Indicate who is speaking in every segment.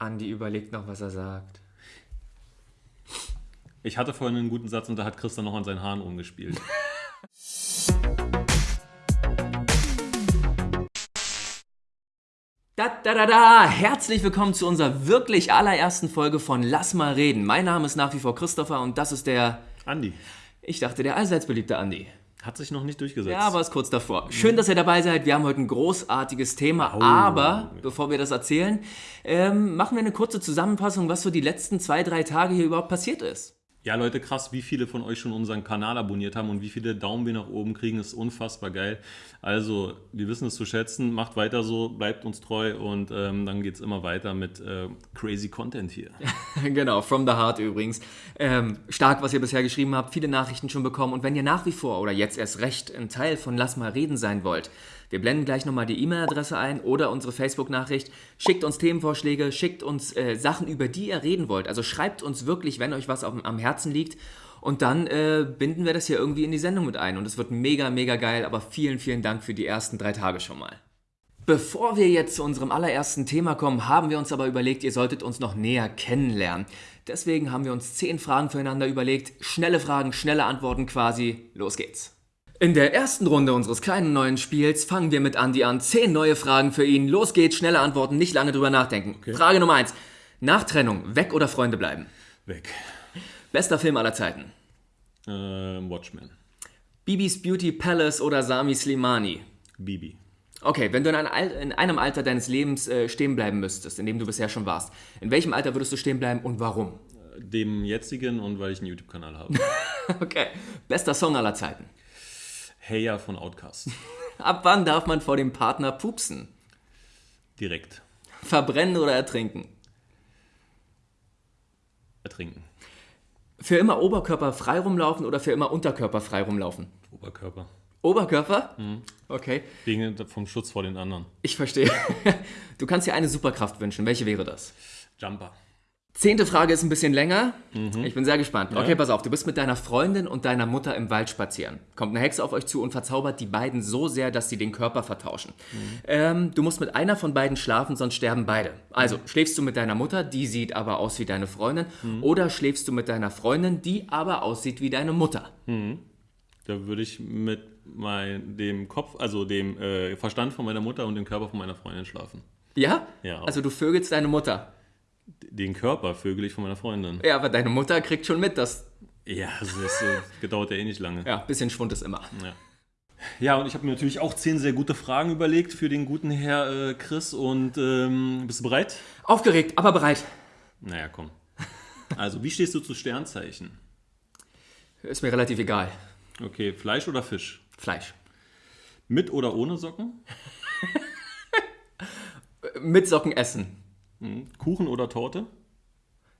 Speaker 1: Andi überlegt noch, was er sagt.
Speaker 2: Ich hatte vorhin einen guten Satz und da hat Christian noch an seinen Haaren rumgespielt.
Speaker 1: Da, da, da, da! Herzlich willkommen zu unserer wirklich allerersten Folge von Lass mal reden. Mein Name ist nach wie vor Christopher und das ist der,
Speaker 2: Andi,
Speaker 1: ich dachte, der allseits beliebte Andi.
Speaker 2: Hat sich noch nicht durchgesetzt.
Speaker 1: Ja, aber ist kurz davor. Schön, dass ihr dabei seid. Wir haben heute ein großartiges Thema.
Speaker 2: Oh.
Speaker 1: Aber bevor wir das erzählen, ähm, machen wir eine kurze Zusammenfassung, was so die letzten zwei, drei Tage hier überhaupt passiert ist.
Speaker 2: Ja, Leute, krass, wie viele von euch schon unseren Kanal abonniert haben und wie viele Daumen wir nach oben kriegen, ist unfassbar geil. Also, wir wissen es zu schätzen. Macht weiter so, bleibt uns treu und ähm, dann geht es immer weiter mit äh, crazy Content hier.
Speaker 1: genau, from the heart übrigens. Ähm, stark, was ihr bisher geschrieben habt, viele Nachrichten schon bekommen. Und wenn ihr nach wie vor oder jetzt erst recht ein Teil von Lass mal reden sein wollt, wir blenden gleich nochmal die E-Mail-Adresse ein oder unsere Facebook-Nachricht. Schickt uns Themenvorschläge, schickt uns äh, Sachen, über die ihr reden wollt. Also schreibt uns wirklich, wenn euch was auf, am Herzen liegt. Und dann äh, binden wir das hier irgendwie in die Sendung mit ein. Und es wird mega, mega geil. Aber vielen, vielen Dank für die ersten drei Tage schon mal. Bevor wir jetzt zu unserem allerersten Thema kommen, haben wir uns aber überlegt, ihr solltet uns noch näher kennenlernen. Deswegen haben wir uns zehn Fragen füreinander überlegt. Schnelle Fragen, schnelle Antworten quasi. Los geht's. In der ersten Runde unseres kleinen neuen Spiels fangen wir mit Andy an. Zehn neue Fragen für ihn. Los geht's, schnelle Antworten, nicht lange drüber nachdenken. Frage Nummer eins: Nach Trennung, weg oder Freunde bleiben?
Speaker 2: Weg.
Speaker 1: Bester Film aller Zeiten.
Speaker 2: Äh, Watchmen.
Speaker 1: Bibis Beauty Palace oder Sami Slimani?
Speaker 2: Bibi.
Speaker 1: Okay, wenn du in, ein in einem Alter deines Lebens äh, stehen bleiben müsstest, in dem du bisher schon warst, in welchem Alter würdest du stehen bleiben und warum?
Speaker 2: Dem jetzigen und weil ich einen YouTube-Kanal habe.
Speaker 1: Okay, bester Song aller Zeiten.
Speaker 2: Heya von Outcast.
Speaker 1: Ab wann darf man vor dem Partner pupsen?
Speaker 2: Direkt.
Speaker 1: Verbrennen oder ertrinken?
Speaker 2: Ertrinken.
Speaker 1: Für immer Oberkörper frei rumlaufen oder für immer Unterkörper frei rumlaufen?
Speaker 2: Oberkörper.
Speaker 1: Oberkörper? Okay,
Speaker 2: Wegen vom Schutz vor den anderen.
Speaker 1: ich verstehe. Du kannst dir eine Superkraft wünschen. Welche wäre das?
Speaker 2: Jumper.
Speaker 1: Zehnte Frage ist ein bisschen länger. Ich bin sehr gespannt. Okay,
Speaker 2: Ja.
Speaker 1: pass auf. Du bist mit deiner Freundin und deiner Mutter im Wald spazieren. Kommt eine Hexe auf euch zu und verzaubert die beiden so sehr, dass sie den Körper vertauschen. Ähm, du musst mit einer von beiden schlafen, sonst sterben beide. Also, schläfst du mit deiner Mutter, die sieht aber aus wie deine Freundin, oder schläfst du mit deiner Freundin, die aber aussieht wie deine Mutter?
Speaker 2: Da würde ich mit mein, dem Kopf, also dem äh, Verstand von meiner Mutter und dem Körper von meiner Freundin schlafen.
Speaker 1: Ja?
Speaker 2: Ja.
Speaker 1: Also, du vögelst deine Mutter.
Speaker 2: Den Körper vögel ich von meiner Freundin.
Speaker 1: Ja, aber deine Mutter kriegt schon mit, dass.
Speaker 2: Ja, das ist, äh, dauert ja eh nicht lange.
Speaker 1: Ja, bisschen Schwund ist immer.
Speaker 2: Ja. Ja, und ich habe mir natürlich auch zehn sehr gute Fragen überlegt für den guten Herr äh, Chris. Und ähm, bist du bereit?
Speaker 1: Aufgeregt, aber bereit.
Speaker 2: Naja, komm. Also, wie stehst du zu Sternzeichen?
Speaker 1: Ist mir relativ egal.
Speaker 2: Okay, Fleisch oder Fisch?
Speaker 1: Fleisch.
Speaker 2: Mit oder ohne Socken?
Speaker 1: Mit Socken essen.
Speaker 2: Hm. Kuchen oder Torte?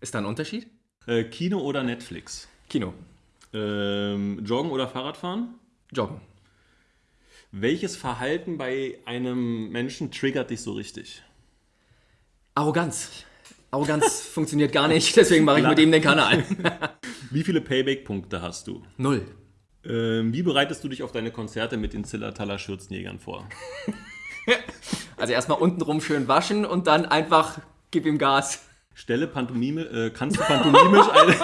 Speaker 1: Ist da ein Unterschied?
Speaker 2: Äh, Kino oder Netflix?
Speaker 1: Kino.
Speaker 2: Ähm, Joggen oder Fahrradfahren?
Speaker 1: Joggen.
Speaker 2: Welches Verhalten bei einem Menschen triggert dich so richtig?
Speaker 1: Arroganz. Arroganz funktioniert gar nicht, deswegen mache ich mit ihm den Kanal.
Speaker 2: Wie viele Payback-Punkte hast du?
Speaker 1: Null.
Speaker 2: Ähm, wie bereitest du dich auf deine Konzerte mit den Zillertaler Schürzenjägern vor?
Speaker 1: Also erstmal untenrum schön waschen und dann einfach gib ihm Gas.
Speaker 2: Stelle Pantomime, äh, kannst, du pantomimisch eine,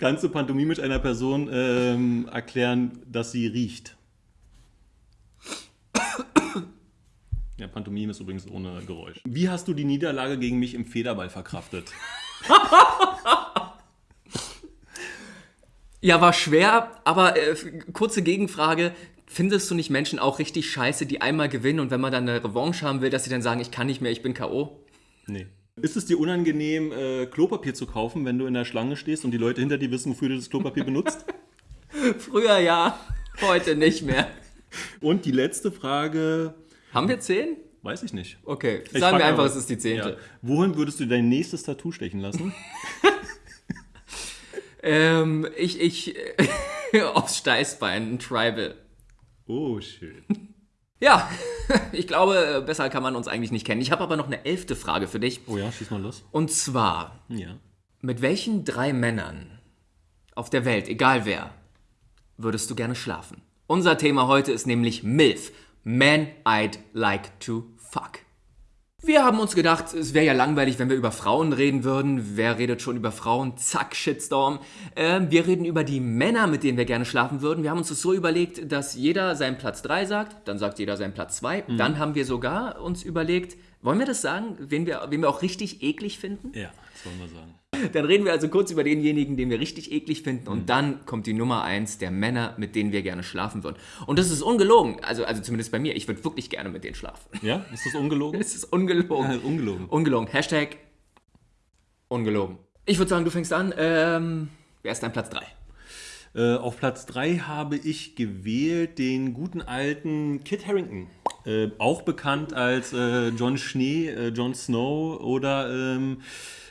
Speaker 2: kannst du pantomimisch einer Person ähm, erklären, dass sie riecht? Ja, Pantomime ist übrigens ohne Geräusch. Wie hast du die Niederlage gegen mich im Federball verkraftet?
Speaker 1: Ja, war schwer, aber äh, kurze Gegenfrage. Findest du nicht Menschen auch richtig scheiße, die einmal gewinnen und wenn man dann eine Revanche haben will, dass sie dann sagen, ich kann nicht mehr, ich bin K.O.?
Speaker 2: Nee. Ist es dir unangenehm, äh, Klopapier zu kaufen, wenn du in der Schlange stehst und die Leute hinter dir wissen, wofür du das Klopapier benutzt?
Speaker 1: Früher ja, heute nicht mehr.
Speaker 2: Und die letzte Frage,
Speaker 1: Haben wir zehn?
Speaker 2: weiß ich nicht.
Speaker 1: Okay,
Speaker 2: Ich
Speaker 1: sagen wir einfach,
Speaker 2: aber-
Speaker 1: es ist die zehnte.
Speaker 2: Ja. Wohin würdest du dein nächstes Tattoo stechen lassen?
Speaker 1: Ähm, ich, ich, aufs Steißbein, ein Tribal.
Speaker 2: Oh, schön.
Speaker 1: Ja, ich glaube, besser kann man uns eigentlich nicht kennen. Ich habe aber noch eine elfte Frage für dich.
Speaker 2: Oh ja, schieß mal los.
Speaker 1: Und zwar,
Speaker 2: Ja.
Speaker 1: mit welchen drei Männern auf der Welt, egal wer, würdest du gerne schlafen? Unser Thema heute ist nämlich MILF. Men I'd like to fuck. Wir haben uns gedacht, es wäre ja langweilig, wenn wir über Frauen reden würden. Wer redet schon über Frauen? Zack, Shitstorm. Ähm, wir reden über die Männer, mit denen wir gerne schlafen würden. Wir haben uns das so überlegt, dass jeder seinen Platz 3 sagt, dann sagt jeder seinen Platz 2.
Speaker 2: Mhm.
Speaker 1: Dann haben wir sogar uns überlegt, wollen wir das sagen, wen wir, wen wir auch richtig eklig finden?
Speaker 2: Ja, das wollen wir sagen.
Speaker 1: Dann reden wir also kurz über denjenigen, den wir richtig eklig finden.
Speaker 2: Mhm.
Speaker 1: Und dann kommt die Nummer 1 der Männer, mit denen wir gerne schlafen würden. Und das ist ungelogen. Also, also zumindest bei mir. Ich würde wirklich gerne mit denen schlafen.
Speaker 2: Ja, ist das ungelogen?
Speaker 1: Es ist ungelogen.
Speaker 2: Ja, ungelogen.
Speaker 1: Ungelogen. Hashtag ungelogen. Ich würde sagen, du fängst an. Ähm, wer ist dein Platz 3?
Speaker 2: Äh, auf Platz 3 habe ich gewählt den guten alten Kit Harrington. Äh, auch bekannt als äh, John Schnee, äh, Jon Snow oder ähm,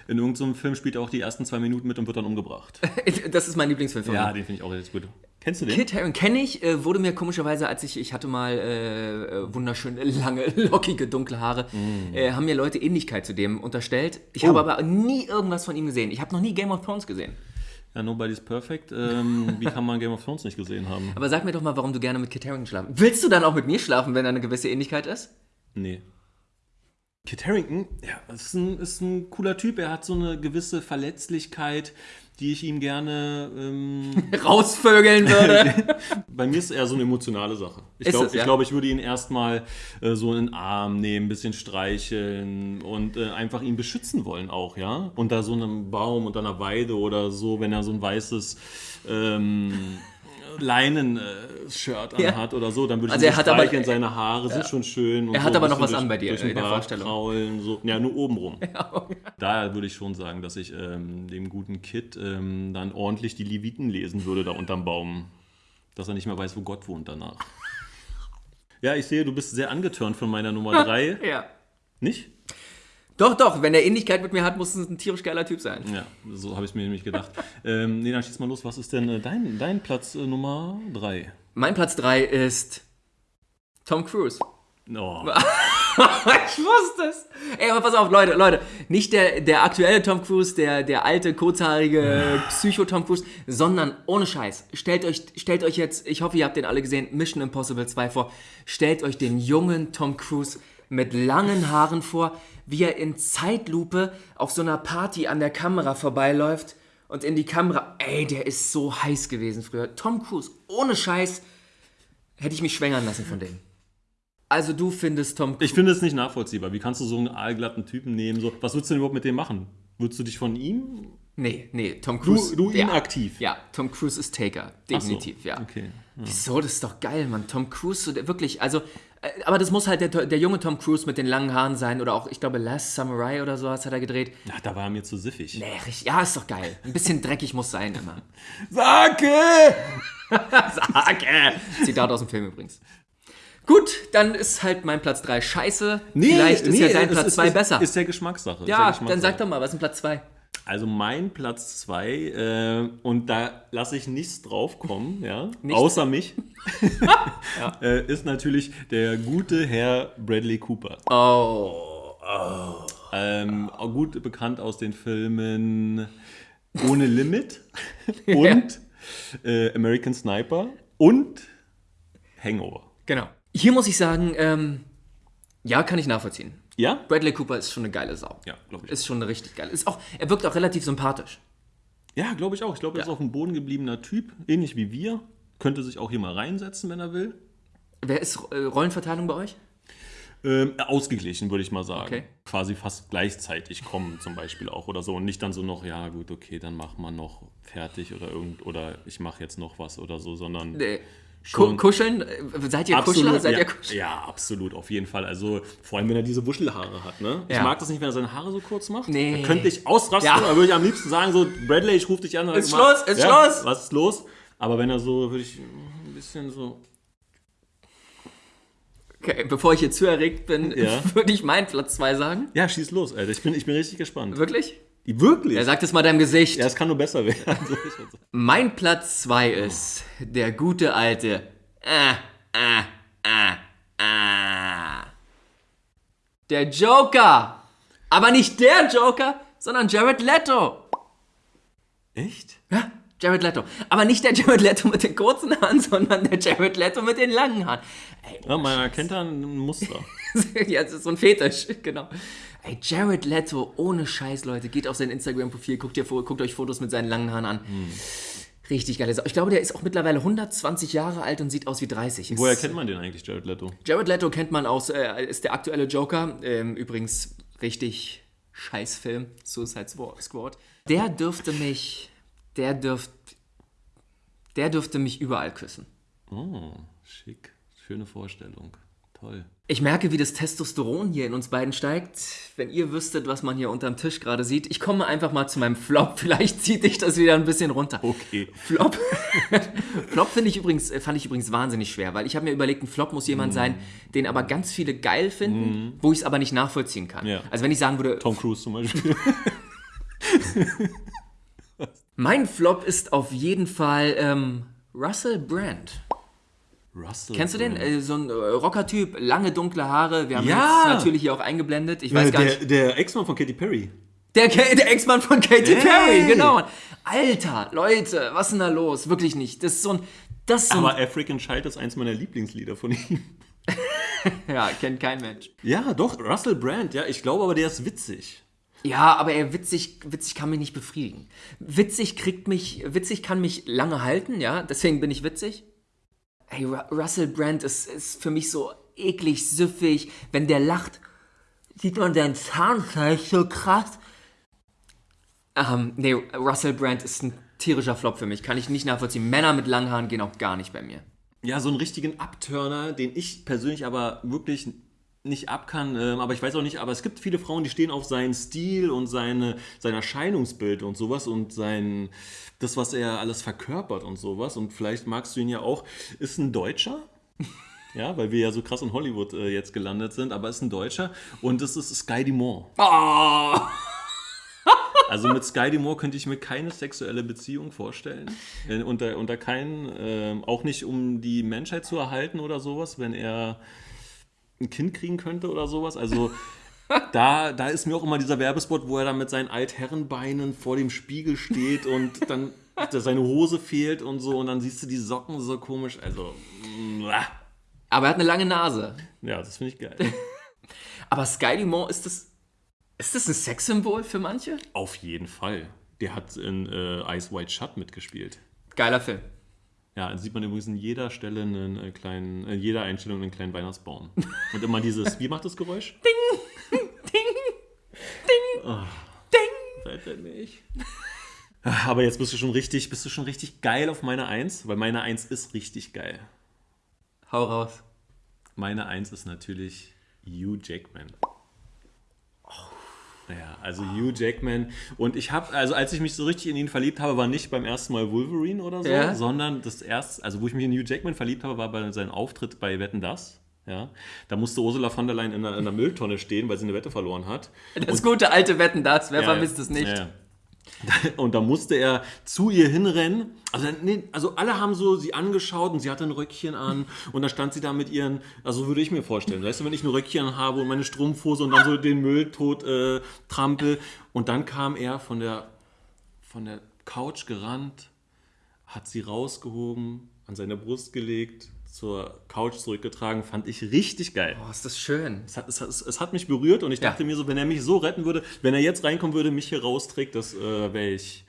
Speaker 2: in irgendeinem Film spielt er auch die ersten zwei Minuten mit und wird dann umgebracht.
Speaker 1: Das ist mein Lieblingsfilm von
Speaker 2: ja, den finde ich auch richtig gut. Kennst du den?
Speaker 1: Kit Harington kenne ich, äh, wurde mir komischerweise, als ich, ich hatte mal äh, äh, wunderschöne, lange, lockige, dunkle Haare, äh, haben mir Leute Ähnlichkeit zu dem unterstellt. Ich
Speaker 2: Oh.
Speaker 1: habe aber nie irgendwas von ihm gesehen. Ich habe noch nie Game of Thrones gesehen.
Speaker 2: Ja, Nobody's Perfect. Ähm, wie kann man Game of Thrones nicht gesehen haben?
Speaker 1: Aber sag mir doch mal, warum du gerne mit Kit Harington schlafen. Willst du dann auch mit mir schlafen, wenn da eine gewisse Ähnlichkeit ist?
Speaker 2: Nee. Kit Harrington, ja, ist ein, ist ein cooler Typ. Er hat so eine gewisse Verletzlichkeit, die ich ihm gerne. Ähm,
Speaker 1: Rausvögeln würde.
Speaker 2: bei mir ist eher so eine emotionale Sache. Ich glaube,
Speaker 1: es, ja?
Speaker 2: ich, glaub, ich würde ihn erstmal äh, so in den Arm nehmen, ein bisschen streicheln und äh, einfach ihn beschützen wollen auch, ja. Unter so einem Baum, unter einer Weide oder so, wenn er so ein weißes. Ähm, Leinen-Shirt
Speaker 1: Ja.
Speaker 2: anhat oder so, dann würde ich
Speaker 1: Also er
Speaker 2: so
Speaker 1: hat aber-
Speaker 2: seine Haare sind schon schön. Und
Speaker 1: Er
Speaker 2: so
Speaker 1: hat
Speaker 2: ein
Speaker 1: aber noch was an bei dir,
Speaker 2: durch
Speaker 1: in der
Speaker 2: Bart
Speaker 1: Vorstellung.
Speaker 2: Kraulen, so. Ja, nur oben rum. Daher würde ich schon sagen, dass ich ähm, dem guten Kid ähm, dann ordentlich die Leviten lesen würde da unterm Baum. Dass er nicht mehr weiß, wo Gott wohnt danach. Ja, ich sehe, du bist sehr angetörnt von meiner Nummer 3.
Speaker 1: ja.
Speaker 2: Nicht?
Speaker 1: Doch, doch, wenn er Ähnlichkeit mit mir hat, muss es ein tierisch geiler Typ sein.
Speaker 2: Ja, so habe ich mir nämlich gedacht. ähm, nee, dann schieß mal los. Was ist denn äh, dein, dein Platz äh, Nummer 3?
Speaker 1: Mein Platz 3 ist Tom Cruise.
Speaker 2: Oh,
Speaker 1: ich wusste es. Ey, aber pass auf, Leute, Leute. Nicht der, der aktuelle Tom Cruise, der, der alte, kurzhaarige Psycho-Tom Cruise, sondern ohne Scheiß. Stellt euch, stellt euch jetzt, ich hoffe, ihr habt den alle gesehen, Mission Impossible 2 vor. Stellt euch den jungen Tom Cruise mit langen Haaren vor, wie er in Zeitlupe auf so einer Party an der Kamera vorbeiläuft und in die Kamera. Ey, der ist so heiß gewesen früher. Tom Cruise, ohne Scheiß, hätte ich mich schwängern lassen von dem. Also du findest Tom Cruise.
Speaker 2: ich finde es nicht nachvollziehbar. Wie kannst du so einen aalglatten Typen nehmen? So, was würdest du denn überhaupt mit dem machen? Würdest du dich von ihm?
Speaker 1: Nee, nee, Tom Cruise.
Speaker 2: Du, du ihn
Speaker 1: ja,
Speaker 2: aktiv?
Speaker 1: Ja, Tom Cruise ist Taker. Definitiv,
Speaker 2: so,
Speaker 1: ja.
Speaker 2: Okay.
Speaker 1: Wieso? Das ist doch geil, Mann. Tom Cruise, so der, wirklich, also, äh, aber das muss halt der, der junge Tom Cruise mit den langen Haaren sein oder auch, ich glaube, Last Samurai oder sowas hat er gedreht.
Speaker 2: Ach, da war er mir zu siffig.
Speaker 1: Nee, richtig, ja, ist doch geil. Ein bisschen dreckig muss sein immer.
Speaker 2: Sake!
Speaker 1: Sage! Zitat aus dem Film übrigens. Gut, dann ist halt mein Platz 3 scheiße. Vielleicht ist ja dein Platz
Speaker 2: ist-
Speaker 1: 2
Speaker 2: ist,
Speaker 1: besser.
Speaker 2: Ist der Geschmackssache. ist
Speaker 1: ja,
Speaker 2: der
Speaker 1: dann
Speaker 2: Geschmackssache.
Speaker 1: sag doch mal, was ist denn Platz 2?
Speaker 2: Also mein Platz 2, äh, und da lasse ich nichts draufkommen, ja,
Speaker 1: Nichts?
Speaker 2: außer mich, äh, ist natürlich der gute Herr Bradley Cooper.
Speaker 1: Oh.
Speaker 2: Ähm, auch gut bekannt aus den Filmen Ohne Limit und äh, American Sniper und Hangover.
Speaker 1: Genau. Hier muss ich sagen, ähm, ja, kann ich nachvollziehen.
Speaker 2: Ja?
Speaker 1: Bradley Cooper ist schon eine geile Sau.
Speaker 2: Ja, glaube ich.
Speaker 1: Ist schon eine richtig geile. Ist auch, er wirkt auch relativ sympathisch.
Speaker 2: Ja, glaube ich auch. Ich glaube, er ist
Speaker 1: Ja.
Speaker 2: auch ein bodengebliebener Typ, ähnlich wie wir. Könnte sich auch hier mal reinsetzen, wenn er will.
Speaker 1: Wer ist äh, Rollenverteilung bei euch?
Speaker 2: Ähm, ausgeglichen, würde ich mal sagen.
Speaker 1: Okay.
Speaker 2: Quasi fast gleichzeitig kommen zum Beispiel auch oder so. Und nicht dann so noch, ja gut, okay, dann mach mal noch fertig oder irgend oder ich mache jetzt noch was oder so, sondern
Speaker 1: Nee.
Speaker 2: Schon.
Speaker 1: Kuscheln? Äh, Seid ihr Kuschler? Seid
Speaker 2: ja,
Speaker 1: ihr Kuschler?
Speaker 2: ja, absolut, auf jeden Fall. Also vor allem, wenn er diese Wuschelhaare hat. Ne? Ich
Speaker 1: Ja.
Speaker 2: mag das nicht, wenn er seine Haare so kurz macht.
Speaker 1: Nee.
Speaker 2: Da könnte ich ausrasten,
Speaker 1: Ja.
Speaker 2: da würde ich am liebsten sagen, so, Bradley, ich rufe dich an.
Speaker 1: Ist Schluss, ist
Speaker 2: ja,
Speaker 1: Schluss.
Speaker 2: Was ist los? Aber wenn er so, würde ich ein bisschen so...
Speaker 1: Okay, bevor ich hier zu erregt bin,
Speaker 2: Ja.
Speaker 1: würde ich meinen Platz 2 sagen.
Speaker 2: Ja, schieß los, Alter. Ich bin, ich bin richtig gespannt.
Speaker 1: Wirklich?
Speaker 2: Wirklich?
Speaker 1: Er sagt es mal deinem Gesicht.
Speaker 2: ja, es kann nur besser werden.
Speaker 1: Mein Platz 2 ist der gute alte. Äh, äh, äh, äh. Der Joker. Aber nicht der Joker, sondern Jared Leto.
Speaker 2: Echt?
Speaker 1: Ja, Jared Leto. Aber nicht der Jared Leto mit den kurzen Haaren, sondern der Jared Leto mit den langen Haaren. Ey,
Speaker 2: Ja, man erkennt da ein Muster.
Speaker 1: ja, das ist so ein Fetisch, genau. Ey, Jared Leto, ohne Scheiß, Leute, geht auf sein Instagram-Profil, guckt, guckt euch Fotos mit seinen langen Haaren an. Richtig geil. Ich glaube, der ist auch mittlerweile 120 Jahre alt und sieht aus wie 30. Ist-
Speaker 2: Woher kennt man den eigentlich, Jared Leto?
Speaker 1: Jared Leto kennt man aus, äh, ist der aktuelle Joker. Ähm, übrigens richtig scheiß Film, Suicide Squad. Der dürfte mich, der dürfte, der dürfte mich überall küssen.
Speaker 2: Oh, schick. Schöne Vorstellung. Toll.
Speaker 1: Ich merke, wie das Testosteron hier in uns beiden steigt. Wenn ihr wüsstet, was man hier unterm Tisch gerade sieht. Ich komme einfach mal zu meinem Flop. Vielleicht zieht dich das wieder ein bisschen runter.
Speaker 2: Okay.
Speaker 1: Flop. Flop finde ich übrigens, äh, fand ich übrigens wahnsinnig schwer, weil ich habe mir überlegt, ein Flop muss jemand sein, den aber ganz viele geil finden, wo ich es aber nicht nachvollziehen kann.
Speaker 2: Ja.
Speaker 1: Also wenn ich sagen würde,
Speaker 2: Tom Cruise zum Beispiel.
Speaker 1: mein Flop ist auf jeden Fall ähm, Russell Brand.
Speaker 2: Russell.
Speaker 1: Kennst du den? Äh, so ein äh, Rocker-Typ, lange dunkle Haare. Wir haben
Speaker 2: Ja!
Speaker 1: ihn jetzt natürlich hier auch eingeblendet. Ich weiß gar
Speaker 2: der,
Speaker 1: nicht.
Speaker 2: der Ex-Mann von Katy Perry.
Speaker 1: Der, der Ex-Mann von Katy
Speaker 2: Hey!
Speaker 1: Perry, genau. Alter, Leute, was ist denn da los? Wirklich nicht. Das ist so ein. Das ist so ein,
Speaker 2: Aber African Child ist eins meiner Lieblingslieder von ihm.
Speaker 1: ja, kennt kein Mensch.
Speaker 2: Ja, doch, Russell Brand. Ja, ich glaube aber, der ist witzig.
Speaker 1: Ja, aber er witzig, witzig kann mich nicht befriedigen. Witzig kriegt mich, witzig kann mich lange halten, ja, deswegen bin ich witzig. Hey, Ru Russell Brand ist, ist für mich so eklig, süffig. Wenn der lacht, sieht man dein Zahnfleisch so krass. Ähm, nee, Russell Brand ist ein tierischer Flop für mich. Kann ich nicht nachvollziehen. Männer mit langen Haaren gehen auch gar nicht bei mir.
Speaker 2: Ja, so einen richtigen Abturner, den ich persönlich aber wirklich nicht ab kann. Ähm, aber ich weiß auch nicht, aber es gibt viele Frauen, die stehen auf seinen Stil und seine, sein Erscheinungsbild und sowas und sein, das, was er alles verkörpert und sowas. Und vielleicht magst du ihn ja auch. Ist ein Deutscher. Ja, weil wir ja so krass in Hollywood äh, jetzt gelandet sind, aber ist ein Deutscher und das ist Sky Dumont.
Speaker 1: Oh!
Speaker 2: Also mit Sky Dumont könnte ich mir keine sexuelle Beziehung vorstellen. Äh, unter, unter keinen, ähm, auch nicht um die Menschheit zu erhalten oder sowas, wenn er ein Kind kriegen könnte oder sowas. Also da, da ist mir auch immer dieser Werbespot, wo er dann mit seinen Altherrenbeinen vor dem Spiegel steht und dann seine Hose fehlt und so und dann siehst du die Socken so komisch. Also, mwah.
Speaker 1: Aber er hat eine lange Nase.
Speaker 2: ja, das finde ich geil.
Speaker 1: Aber Sky Dumont, ist das, ist das ein Sexsymbol für manche?
Speaker 2: Auf jeden Fall. Der hat in äh, Ice White Shut mitgespielt.
Speaker 1: Geiler Film.
Speaker 2: Ja, da sieht man übrigens in jeder Stelle einen äh, kleinen, in jeder Einstellung einen kleinen Weihnachtsbaum. Und immer dieses, wie macht das Geräusch?
Speaker 1: Ding, ding, ding.
Speaker 2: Seid ihr nicht? Aber jetzt bist du schon richtig, bist du schon richtig geil auf meine Eins, weil meine Eins ist richtig geil.
Speaker 1: Hau raus.
Speaker 2: Meine Eins ist natürlich Hugh Jackman. Ja, also Hugh Jackman. Und ich habe, also als ich mich so richtig in ihn verliebt habe, war nicht beim ersten Mal Wolverine oder so,
Speaker 1: Ja.
Speaker 2: sondern das erste, also wo ich mich in Hugh Jackman verliebt habe, war bei seinem Auftritt bei Wetten Das. Ja, da musste Ursula von der Leyen in einer, in einer Mülltonne stehen, weil sie eine Wette verloren hat.
Speaker 1: Das gute alte Wetten, das. Wer
Speaker 2: Ja,
Speaker 1: vermisst es nicht?
Speaker 2: ja. Und da musste er zu ihr hinrennen. Also, nee, also alle haben so sie angeschaut und sie hatte ein Röckchen an und da stand sie da mit ihren, also würde ich mir vorstellen, weißt du, wenn ich ein Röckchen habe und meine Strumpfhose und dann so den Müll tot äh, trampel und dann kam er von der, von der Couch gerannt, hat sie rausgehoben, an seine Brust gelegt, zur Couch zurückgetragen, fand ich richtig geil.
Speaker 1: Oh, ist das schön.
Speaker 2: Es hat, es, hat, es hat mich berührt und ich
Speaker 1: Ja.
Speaker 2: dachte mir so, wenn er mich so retten würde, wenn er jetzt reinkommen würde, mich hier rausträgt, das äh, wäre ich,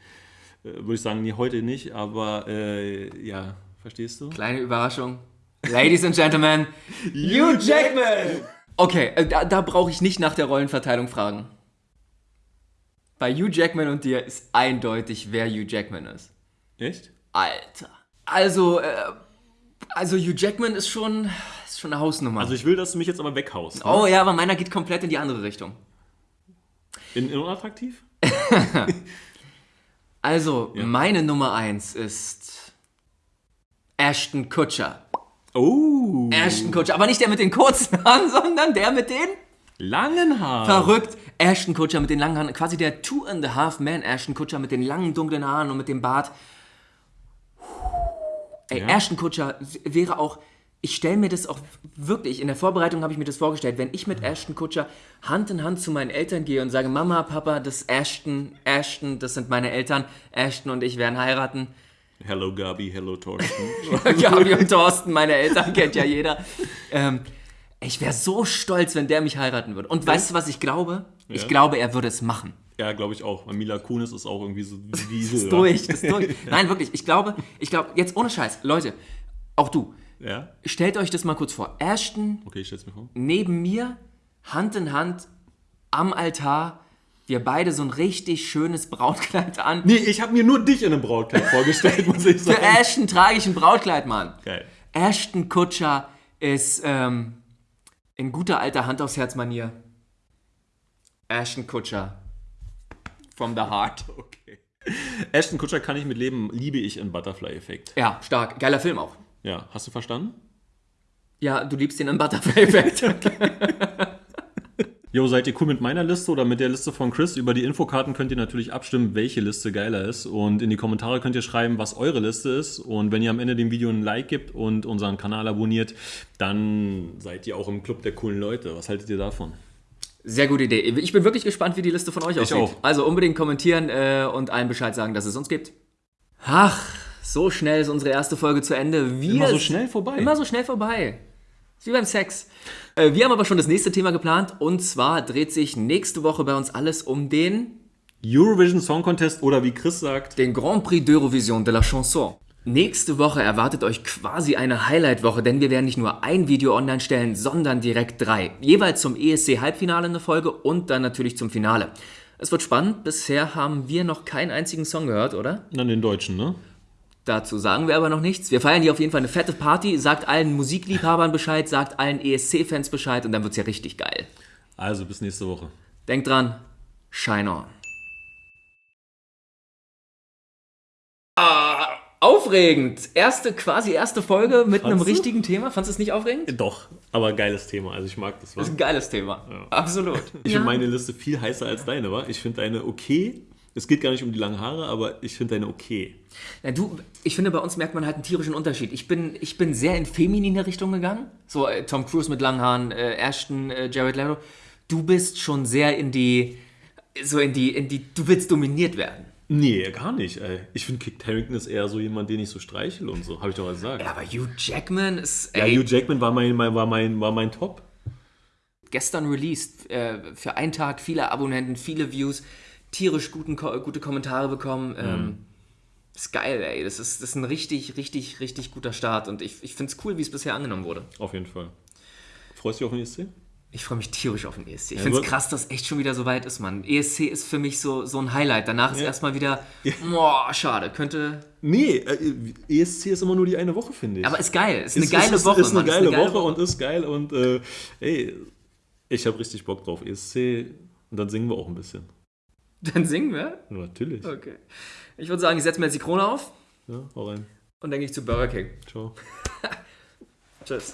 Speaker 2: äh, würde ich sagen, nee, heute nicht, aber äh, ja, verstehst du?
Speaker 1: Kleine Überraschung. Ladies and Gentlemen, Hugh Jackman! Okay, äh, da, da brauche ich nicht nach der Rollenverteilung fragen. Bei Hugh Jackman und dir ist eindeutig, wer Hugh Jackman ist.
Speaker 2: Echt?
Speaker 1: Alter. Also, äh, also Hugh Jackman ist schon, ist schon eine Hausnummer.
Speaker 2: Also ich will, dass du mich jetzt aber weghaust. Ne?
Speaker 1: oh ja, aber meiner geht komplett in die andere Richtung.
Speaker 2: In, in unattraktiv?
Speaker 1: Also, meine Nummer eins ist Ashton Kutcher.
Speaker 2: Oh,
Speaker 1: Ashton Kutcher, aber nicht der mit den kurzen Haaren, sondern der mit den
Speaker 2: langen Haaren.
Speaker 1: verrückt. Ashton Kutcher mit den langen Haaren, quasi der Two and a Half Man Ashton Kutcher mit den langen dunklen Haaren und mit dem Bart. Ey,
Speaker 2: Ja.
Speaker 1: Ashton Kutcher wäre auch ich stelle mir das auch wirklich, in der Vorbereitung habe ich mir das vorgestellt, wenn ich mit Ashton Kutscher Hand in Hand zu meinen Eltern gehe und sage, Mama, Papa, das ist Ashton, Ashton, das sind meine Eltern, Ashton und ich werden heiraten.
Speaker 2: Hello Gabi, hello Thorsten.
Speaker 1: Gabi und Thorsten, meine Eltern kennt ja jeder. Ähm, ich wäre so stolz, wenn der mich heiraten würde. Und weißt du, was ich glaube? Ich
Speaker 2: Ja.
Speaker 1: glaube, er würde es machen.
Speaker 2: Ja, glaube ich auch. Weil Mila Kunis ist auch irgendwie so Diesel.
Speaker 1: ist durch, ist durch. Nein, wirklich, ich glaube, ich glaube, jetzt ohne Scheiß, Leute, auch du,
Speaker 2: Ja?
Speaker 1: stellt euch das mal kurz vor. Ashton
Speaker 2: Okay, ich stell's mir vor.
Speaker 1: neben mir, Hand in Hand, am Altar, wir beide so ein richtig schönes Brautkleid an.
Speaker 2: Nee, ich habe mir nur dich in einem Brautkleid vorgestellt, muss ich
Speaker 1: Für
Speaker 2: sagen.
Speaker 1: Ashton trage ich ein Brautkleid, Mann.
Speaker 2: Geil.
Speaker 1: Ashton Kutscher ist ähm, in guter alter Hand aufs Herz Manier. Ashton Kutscher. From the heart.
Speaker 2: Okay. Ashton Kutscher kann ich mit leben, liebe ich in Butterfly-Effekt.
Speaker 1: Ja, stark. Geiler Film auch.
Speaker 2: Ja, hast du verstanden?
Speaker 1: Ja, du liebst den im Butterfly-Effekt.
Speaker 2: Jo, seid ihr cool mit meiner Liste oder mit der Liste von Chris? Über die Infokarten könnt ihr natürlich abstimmen, welche Liste geiler ist. Und in die Kommentare könnt ihr schreiben, was eure Liste ist. Und wenn ihr am Ende dem Video ein Like gibt und unseren Kanal abonniert, dann seid ihr auch im Club der coolen Leute. Was haltet ihr davon?
Speaker 1: Sehr gute Idee. Ich bin wirklich gespannt, wie die Liste von euch aussieht.
Speaker 2: auch.
Speaker 1: Also unbedingt kommentieren äh, und allen Bescheid sagen, dass es uns gibt. Ach, so schnell ist unsere erste Folge zu Ende. Wir
Speaker 2: Immer so schnell vorbei.
Speaker 1: Immer so schnell vorbei. Ist wie beim Sex. Äh, wir haben aber schon das nächste Thema geplant und zwar dreht sich nächste Woche bei uns alles um den,
Speaker 2: Eurovision Song Contest oder wie Chris sagt,
Speaker 1: den Grand Prix d'Eurovision de la Chanson. Nächste Woche erwartet euch quasi eine Highlight-Woche, denn wir werden nicht nur ein Video online stellen, sondern direkt drei. Jeweils zum ESC-Halbfinale eine Folge und dann natürlich zum Finale. Es wird spannend. Bisher haben wir noch keinen einzigen Song gehört, oder?
Speaker 2: dann den Deutschen, ne?
Speaker 1: Dazu sagen wir aber noch nichts. Wir feiern hier auf jeden Fall eine fette Party. Sagt allen Musikliebhabern Bescheid, sagt allen ESC-Fans Bescheid und dann wird's ja richtig geil.
Speaker 2: Also bis nächste Woche.
Speaker 1: Denkt dran, shine on. Ah, aufregend. Erste, quasi erste Folge mit einem
Speaker 2: Fandst du?
Speaker 1: richtigen Thema. Fandest du es nicht aufregend?
Speaker 2: Doch, aber geiles Thema. Also ich mag das.
Speaker 1: Das
Speaker 2: Was.
Speaker 1: ist ein geiles Thema. Absolut.
Speaker 2: Ich finde meine Liste viel heißer als deine, wa? Ich finde deine okay. Es geht gar nicht um die langen Haare, aber ich finde deine okay.
Speaker 1: Ja, du, ich finde, bei uns merkt man halt einen tierischen Unterschied. Ich bin, ich bin sehr in feminine Richtung gegangen. So äh, Tom Cruise mit langen Haaren, äh, Ashton, äh, Jared Leto. Du bist schon sehr in die, so in die, in die, du willst dominiert werden.
Speaker 2: Nee, gar nicht, ey. Ich finde, Kit Harington ist eher so jemand, den ich so streichel und so. Habe ich doch gesagt.
Speaker 1: Ja, aber Hugh Jackman ist,
Speaker 2: Ja,
Speaker 1: ey,
Speaker 2: Hugh Jackman war mein, mein, war mein, war mein Top.
Speaker 1: gestern released, äh, für einen Tag viele Abonnenten, viele Views, tierisch guten, gute Kommentare bekommen. Ähm, ist geil, ey. Das ist, das ist ein richtig, richtig, richtig guter Start und ich, ich finde es cool, wie es bisher angenommen wurde.
Speaker 2: Auf jeden Fall. Freust du dich auf den ESC?
Speaker 1: Ich freue mich tierisch auf den ESC. Ich
Speaker 2: Ja,
Speaker 1: finde es krass, dass echt schon wieder so weit ist, Mann. ESC ist für mich so, so ein Highlight. Danach ist
Speaker 2: Ja.
Speaker 1: erstmal wieder, boah, schade. Könnte,
Speaker 2: Nee, äh, ESC ist immer nur die eine Woche, finde ich.
Speaker 1: aber ist geil. Ist eine
Speaker 2: Ist-
Speaker 1: geile
Speaker 2: ist,
Speaker 1: Woche,
Speaker 2: Ist eine
Speaker 1: Mann.
Speaker 2: geile, Woche, und ist geil und äh, ey, ich habe richtig Bock drauf. ESC und dann singen wir auch ein bisschen.
Speaker 1: Dann singen wir.
Speaker 2: Natürlich.
Speaker 1: Okay. Ich würde sagen, ich setze mir jetzt die Krone auf
Speaker 2: Ja, hau rein.
Speaker 1: und dann gehe ich zu Burger King.
Speaker 2: Ciao.
Speaker 1: Tschüss.